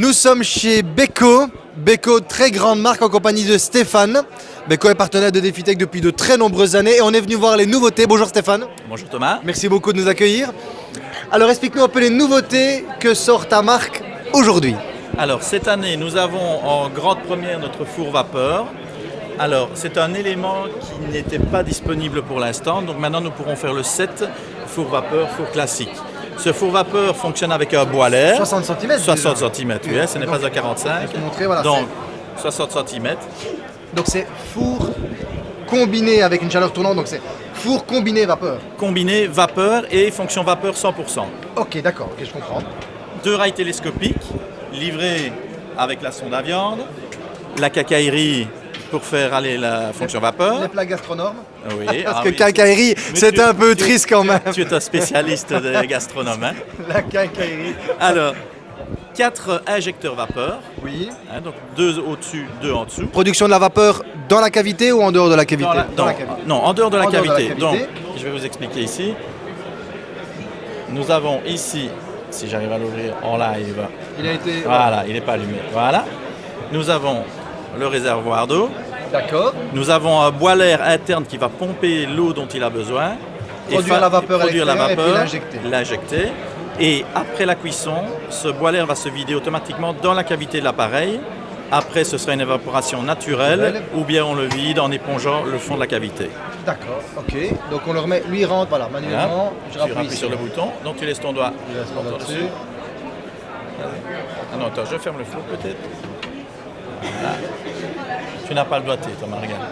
Nous sommes chez Beko. Beko, très grande marque en compagnie de Stéphane. Beko est partenaire de DefiTech depuis de très nombreuses années et on est venu voir les nouveautés. Bonjour Stéphane. Bonjour Thomas. Merci beaucoup de nous accueillir. Alors explique-nous un peu les nouveautés que sort ta marque aujourd'hui. Alors cette année, nous avons en grande première notre four vapeur. Alors c'est un élément qui n'était pas disponible pour l'instant, donc maintenant nous pourrons faire le set four vapeur, four classique. Ce four vapeur fonctionne avec un bois l'air. 60 cm 60 cm, oui, ce n'est pas un 45. montrer, voilà, donc 60 cm. Donc c'est four combiné avec une chaleur tournante, donc c'est four combiné vapeur. Combiné vapeur et fonction vapeur 100%. Ok, d'accord, ok, je comprends. Deux rails télescopiques livrés avec la sonde à viande, la cacaillerie pour faire aller la fonction vapeur. Les plats gastronomes Oui. Parce ah que oui. quincaillerie, c'est un peu triste quand même. Tu es un spécialiste de gastronome. hein. La quincaillerie. Alors, quatre injecteurs vapeur, Oui. hein, donc deux au-dessus, deux en dessous. Production de la vapeur dans la cavité ou en dehors de la cavité Dans la- Dans non, la cavité. non, en dehors de la, En dehors de la cavité. cavité. Donc, je vais vous expliquer ici. Nous avons ici, si j'arrive à l'ouvrir en live, Il a été. voilà, il n'est pas allumé. Voilà. Nous avons le réservoir d'eau. D'accord. Nous avons un boiler interne qui va pomper l'eau dont il a besoin. Produire fa- la vapeur produire la l'extérieur et vapeur, l'injecter. Et après la cuisson, ce boiler va se vider automatiquement dans la cavité de l'appareil. Après, ce sera une évaporation naturelle, ou bien on le vide en épongeant le fond de la cavité. D'accord. Ok. Donc on le remet. Lui rentre. Voilà. Manuellement. Je Tu appuies sur le bouton, donc tu laisses ton doigt Je laisse mon doigt dessus. dessus. Ah non, attends, je ferme le four peut-être. Voilà. Tu n'as pas le doigté, Thomas, regarde.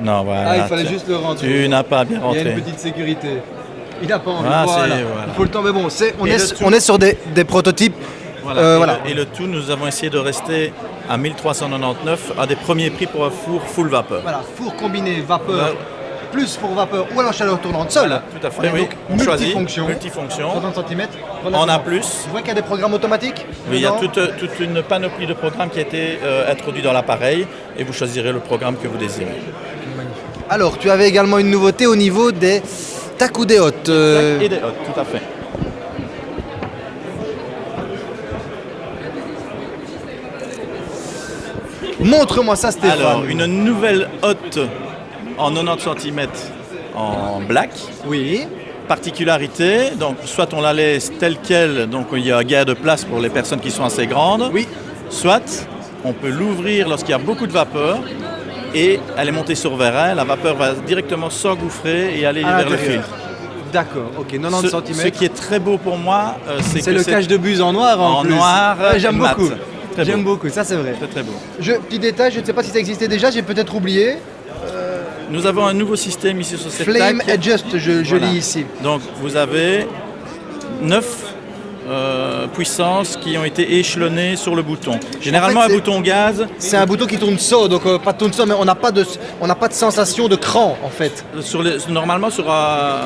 Non, voilà. Ah, il fallait tu- juste le rentrer. Tu n'as pas bien Il y a rentré. une petite sécurité. Il n'a pas envie. Ah, voilà. Il faut le temps. Mais bon, on, est, le tout- on est sur des, des prototypes. Voilà. Euh, et, voilà. le, et le tout, nous avons essayé de rester à 1399, à des premiers prix pour un four full vapeur. Voilà. Four combiné vapeur. Plus pour vapeur ou alors chaleur tournante seule. Voilà, tout à fait, On est oui. donc On choisit, multifonction. multifonction. 60 cm. En A+. Tu vois qu'il y a des programmes automatiques Oui, il y a dedans toute, toute une panoplie de programmes qui a été euh, introduit dans l'appareil et vous choisirez le programme que vous désirez. Alors, tu avais également une nouveauté au niveau des takoudéotes. Euh, Et des hottes, tout à fait. Montre-moi ça, Stéphane. Alors, une nouvelle hotte en 90 cm en black. Oui. Particularité, donc soit on la laisse telle qu'elle, donc il y a un gain de place pour les personnes qui sont assez grandes. Oui. Soit on peut l'ouvrir lorsqu'il y a beaucoup de vapeur et elle est montée sur vérin, la vapeur va directement s'engouffrer et aller À vers le l'intérieur. filtre. D'accord, ok, 90 Ce, cm. ce qui est très beau pour moi, euh, c'est C'est que le cache de buse en noir en, en plus. noir Ouais, J'aime beaucoup. J'aime beau. beaucoup, ça c'est vrai. Très très beau. Je, petit détail, je ne sais pas si ça existait déjà, j'ai peut-être oublié. Nous avons un nouveau système ici sur cette Flame tac. Adjust, je, je Voilà. lis ici. Donc vous avez 9 puissances qui ont été échelonnées sur le bouton. Généralement En fait, un bouton gaz, C'est un bouton qui tourne saut, donc euh, pas tourne saut, mais on n'a pas, de- on pas de sensation de cran en fait. sur les- normalement sur un,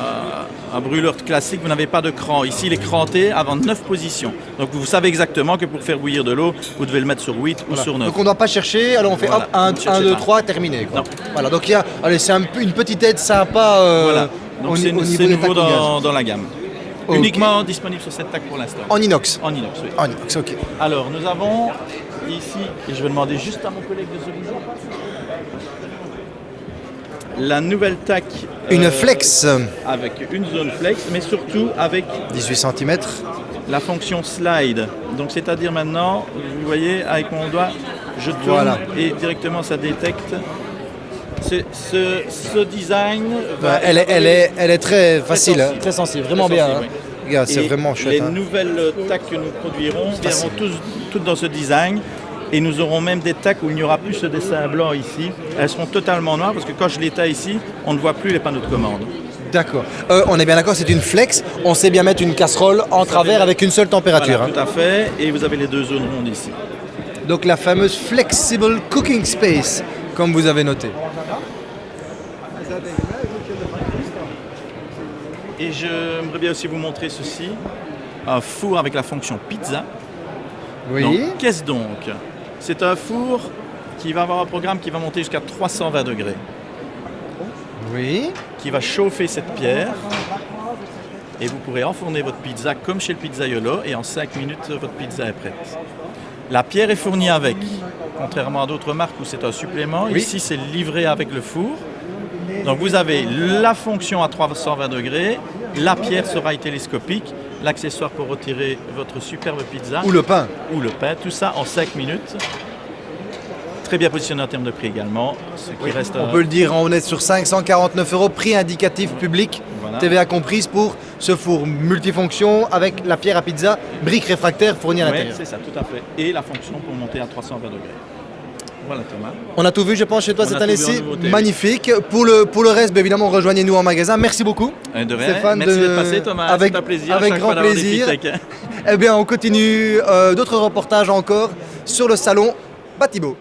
un brûleur classique vous n'avez pas de cran. Ici il est cranté avant 9 positions. Donc vous savez exactement que pour faire bouillir de l'eau, vous devez le mettre sur 8 ou sur 9. Donc on ne doit pas chercher, alors on fait Voilà, hop, 1, ne cherchez 2, pas. 3, terminé. Quoi. Voilà, donc il y a, allez, c'est un une petite aide sympa euh, Voilà. Donc au, c'est au niveau nouveau dans la gamme. Uniquement disponible sur cette tac pour l'instant. En inox. En inox, oui. En inox, ok. Alors, nous avons ici, et je vais demander juste à mon collègue de se bouger. La nouvelle TAC. Une euh, flex, Avec une zone flex, mais surtout avec 18 cm. la fonction slide. Donc, c'est-à-dire maintenant, vous voyez, avec mon doigt, je tourne Voilà. et directement ça détecte. Ce, design va. elle, est, elle, est, elle est très facile, sensible. hein, très sensible, vraiment Très bien. sensible, hein. oui. Regarde, c'est Et vraiment chouette. Les hein. nouvelles tacs que nous produirons viendront tous, toutes dans ce design. Et nous aurons même des tacs où il n'y aura plus ce dessin blanc ici. Elles seront totalement noires parce que quand je les taille ici, on ne voit plus les panneaux de commande. D'accord. Euh, on est bien d'accord, c'est une flex. On sait bien mettre une casserole en travers avec une seule température. Voilà, hein. tout à fait. Et vous avez les deux zones rondes ici. Donc la fameuse Flexible Cooking Space, comme vous avez noté. Et j'aimerais bien aussi vous montrer ceci. Un four avec la fonction pizza. Oui. Qu'est-ce donc? C'est un four qui va avoir un programme qui va monter jusqu'à 320 degrés, Oui. qui va chauffer cette pierre et vous pourrez enfourner votre pizza comme chez le pizzaiolo et en 5 minutes votre pizza est prête. La pierre est fournie avec, contrairement à d'autres marques où c'est un supplément. Oui. Ici c'est livré avec le four. Donc vous avez la fonction à 320 degrés, la pierre sera télescopique, l'accessoire pour retirer votre superbe pizza Ou le pain. ou le pain, tout ça en 5 minutes. Très bien positionné en termes de prix également, ce qui reste On peut le dire, on est sur 549 euros, prix indicatif public, Voilà. TVA comprise pour ce four multifonction avec la pierre à pizza, briques réfractaires fournies à l'intérieur. c'est ça, tout à fait. Et la fonction pour monter à 320 degrés. Voilà Thomas. On a tout vu, je pense, chez toi On cette année-ci. Magnifique. Pour le, pour le reste, bien évidemment, rejoignez-nous en magasin. Merci beaucoup. Euh, De rien. Stéphane, Merci de- passé Thomas, avec- un plaisir. grand plaisir. hein. Eh bien, on continue euh, d'autres reportages encore sur le salon Batibo.